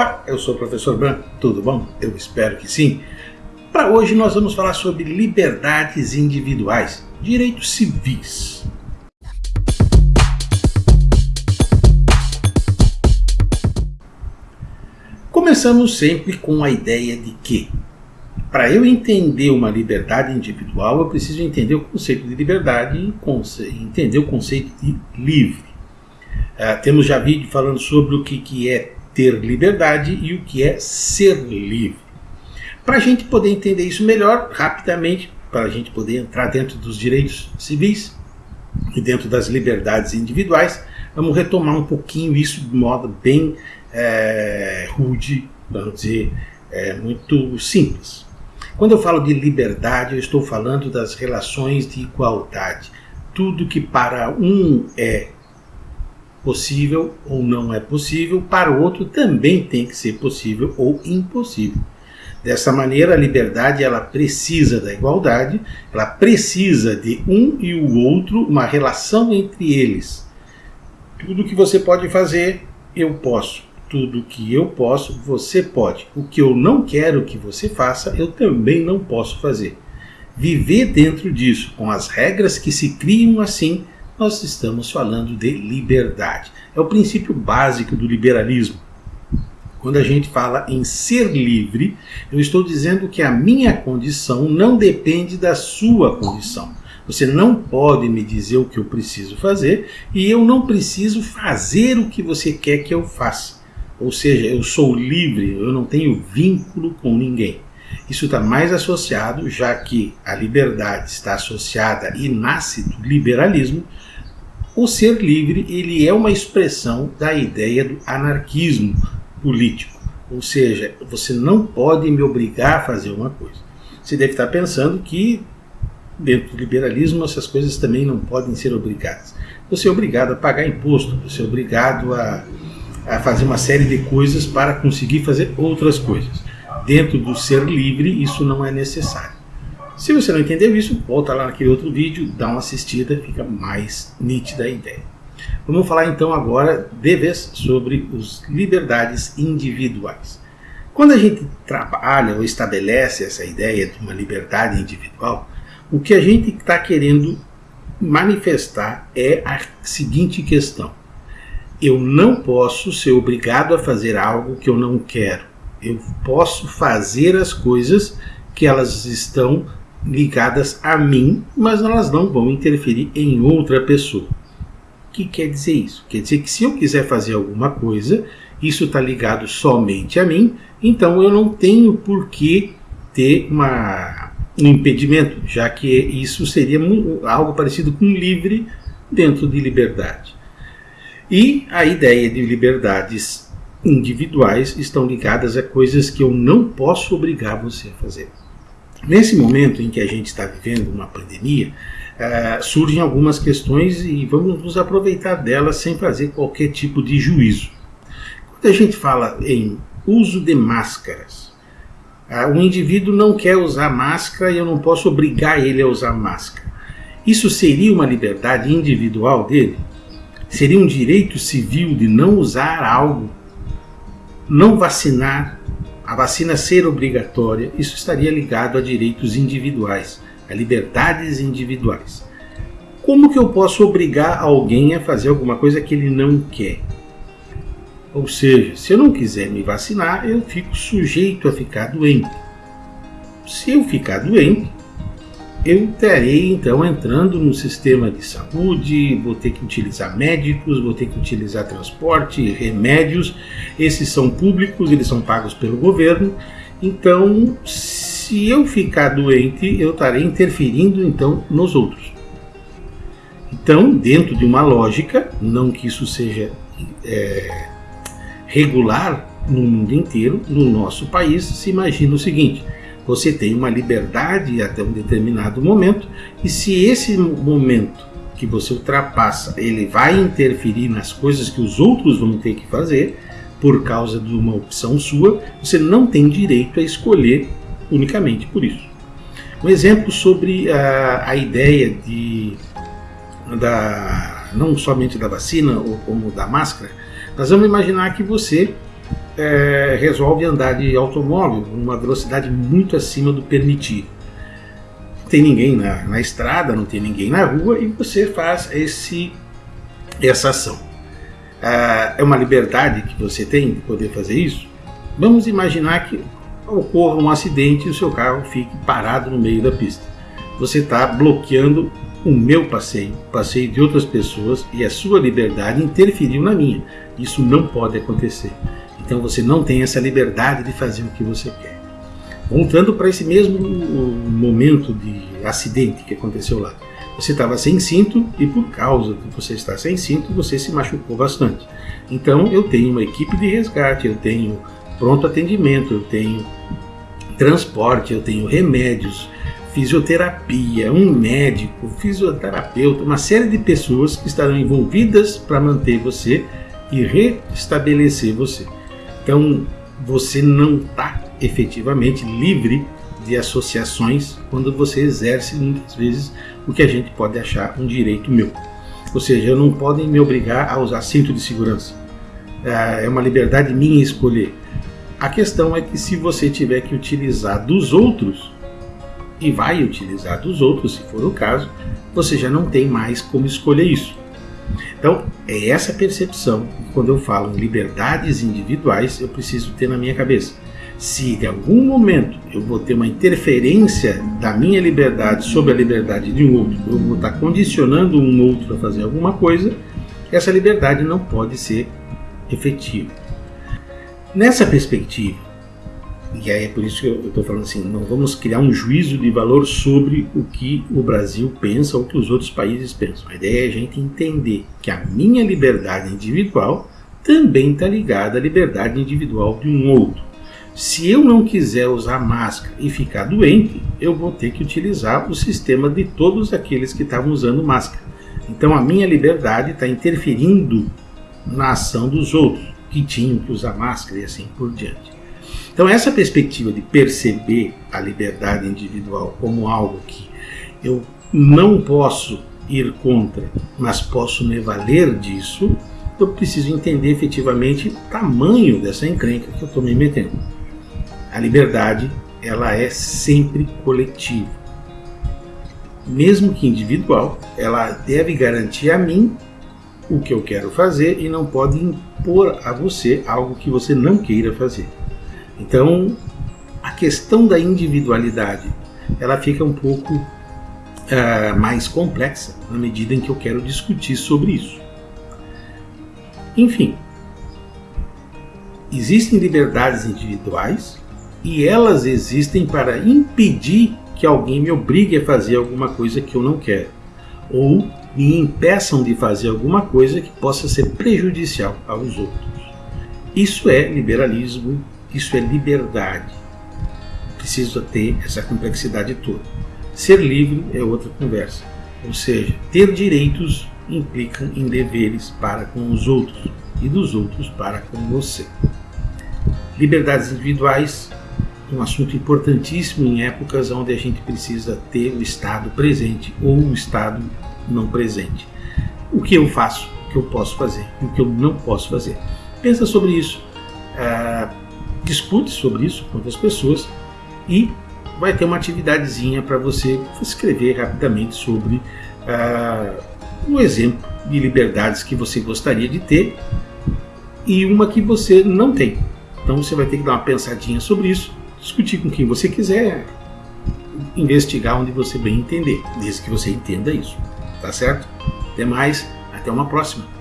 Olá, eu sou o professor Branco, tudo bom? Eu espero que sim. Para hoje nós vamos falar sobre liberdades individuais, direitos civis. Começamos sempre com a ideia de que, para eu entender uma liberdade individual, eu preciso entender o conceito de liberdade e entender o conceito de livre. Uh, temos já vídeo falando sobre o que, que é ter liberdade e o que é ser livre. Para a gente poder entender isso melhor, rapidamente, para a gente poder entrar dentro dos direitos civis e dentro das liberdades individuais, vamos retomar um pouquinho isso de modo bem é, rude, vamos dizer, é, muito simples. Quando eu falo de liberdade, eu estou falando das relações de igualdade. Tudo que para um é possível ou não é possível, para o outro também tem que ser possível ou impossível. Dessa maneira, a liberdade ela precisa da igualdade, ela precisa de um e o outro, uma relação entre eles. Tudo que você pode fazer, eu posso. Tudo que eu posso, você pode. O que eu não quero que você faça, eu também não posso fazer. Viver dentro disso, com as regras que se criam assim, nós estamos falando de liberdade. É o princípio básico do liberalismo. Quando a gente fala em ser livre, eu estou dizendo que a minha condição não depende da sua condição. Você não pode me dizer o que eu preciso fazer e eu não preciso fazer o que você quer que eu faça. Ou seja, eu sou livre, eu não tenho vínculo com ninguém. Isso está mais associado, já que a liberdade está associada e nasce do liberalismo, o ser livre ele é uma expressão da ideia do anarquismo político. Ou seja, você não pode me obrigar a fazer uma coisa. Você deve estar pensando que dentro do liberalismo essas coisas também não podem ser obrigadas. Você é obrigado a pagar imposto, você é obrigado a, a fazer uma série de coisas para conseguir fazer outras coisas. Dentro do ser livre, isso não é necessário. Se você não entendeu isso, volta lá naquele outro vídeo, dá uma assistida, fica mais nítida a ideia. Vamos falar então agora de vez sobre as liberdades individuais. Quando a gente trabalha ou estabelece essa ideia de uma liberdade individual, o que a gente está querendo manifestar é a seguinte questão. Eu não posso ser obrigado a fazer algo que eu não quero. Eu posso fazer as coisas que elas estão ligadas a mim, mas elas não vão interferir em outra pessoa. O que quer dizer isso? Quer dizer que se eu quiser fazer alguma coisa, isso está ligado somente a mim, então eu não tenho por que ter uma, um impedimento, já que isso seria algo parecido com livre dentro de liberdade. E a ideia de liberdades individuais estão ligadas a coisas que eu não posso obrigar você a fazer. Nesse momento em que a gente está vivendo uma pandemia, uh, surgem algumas questões e vamos nos aproveitar delas sem fazer qualquer tipo de juízo. Quando a gente fala em uso de máscaras, o indivíduo não quer usar máscara e eu não posso obrigar ele a usar máscara. Isso seria uma liberdade individual dele? Seria um direito civil de não usar algo, não vacinar, a vacina ser obrigatória, isso estaria ligado a direitos individuais, a liberdades individuais. Como que eu posso obrigar alguém a fazer alguma coisa que ele não quer? Ou seja, se eu não quiser me vacinar, eu fico sujeito a ficar doente. Se eu ficar doente, eu terei então entrando no sistema de saúde, vou ter que utilizar médicos, vou ter que utilizar transporte, remédios. Esses são públicos, eles são pagos pelo governo. Então, se eu ficar doente, eu estarei interferindo então nos outros. Então, dentro de uma lógica, não que isso seja é, regular no mundo inteiro, no nosso país, se imagina o seguinte: você tem uma liberdade até um determinado momento, e se esse momento que você ultrapassa, ele vai interferir nas coisas que os outros vão ter que fazer, por causa de uma opção sua, você não tem direito a escolher unicamente por isso. Um exemplo sobre a, a ideia de da não somente da vacina ou como da máscara, nós vamos imaginar que você é, resolve andar de automóvel numa velocidade muito acima do permitido. Não tem ninguém na, na estrada, não tem ninguém na rua e você faz esse, essa ação. Ah, é uma liberdade que você tem de poder fazer isso? Vamos imaginar que ocorra um acidente e o seu carro fique parado no meio da pista. Você está bloqueando o meu passeio, o passeio de outras pessoas e a sua liberdade interferiu na minha. Isso não pode acontecer. Então você não tem essa liberdade de fazer o que você quer. Voltando para esse mesmo momento de acidente que aconteceu lá. Você estava sem cinto e por causa de você estar sem cinto, você se machucou bastante. Então eu tenho uma equipe de resgate, eu tenho pronto atendimento, eu tenho transporte, eu tenho remédios, fisioterapia, um médico, fisioterapeuta, uma série de pessoas que estarão envolvidas para manter você e restabelecer você. Então, você não está efetivamente livre de associações quando você exerce muitas vezes o que a gente pode achar um direito meu. Ou seja, não podem me obrigar a usar cinto de segurança. É uma liberdade minha escolher. A questão é que se você tiver que utilizar dos outros, e vai utilizar dos outros, se for o caso, você já não tem mais como escolher isso. Então, é essa percepção que quando eu falo em liberdades individuais, eu preciso ter na minha cabeça. Se de algum momento eu vou ter uma interferência da minha liberdade sobre a liberdade de um outro, eu vou estar condicionando um outro a fazer alguma coisa, essa liberdade não pode ser efetiva. Nessa perspectiva, e aí é por isso que eu estou falando assim, não vamos criar um juízo de valor sobre o que o Brasil pensa ou o que os outros países pensam. A ideia é a gente entender que a minha liberdade individual também está ligada à liberdade individual de um outro. Se eu não quiser usar máscara e ficar doente, eu vou ter que utilizar o sistema de todos aqueles que estavam usando máscara. Então a minha liberdade está interferindo na ação dos outros que tinham que usar máscara e assim por diante. Então, essa perspectiva de perceber a liberdade individual como algo que eu não posso ir contra, mas posso me valer disso, eu preciso entender efetivamente o tamanho dessa encrenca que eu estou me metendo. A liberdade, ela é sempre coletiva. Mesmo que individual, ela deve garantir a mim o que eu quero fazer e não pode impor a você algo que você não queira fazer. Então, a questão da individualidade, ela fica um pouco uh, mais complexa na medida em que eu quero discutir sobre isso. Enfim, existem liberdades individuais e elas existem para impedir que alguém me obrigue a fazer alguma coisa que eu não quero ou me impeçam de fazer alguma coisa que possa ser prejudicial aos outros. Isso é liberalismo isso é liberdade. Precisa ter essa complexidade toda. Ser livre é outra conversa. Ou seja, ter direitos implica em deveres para com os outros e dos outros para com você. Liberdades individuais, um assunto importantíssimo em épocas onde a gente precisa ter o Estado presente ou o Estado não presente. O que eu faço, o que eu posso fazer e o que eu não posso fazer. Pensa sobre isso. Ah, discute sobre isso com outras pessoas e vai ter uma atividadezinha para você escrever rapidamente sobre uh, um exemplo de liberdades que você gostaria de ter e uma que você não tem. Então você vai ter que dar uma pensadinha sobre isso, discutir com quem você quiser, investigar onde você bem entender, desde que você entenda isso. Tá certo? Até mais, até uma próxima.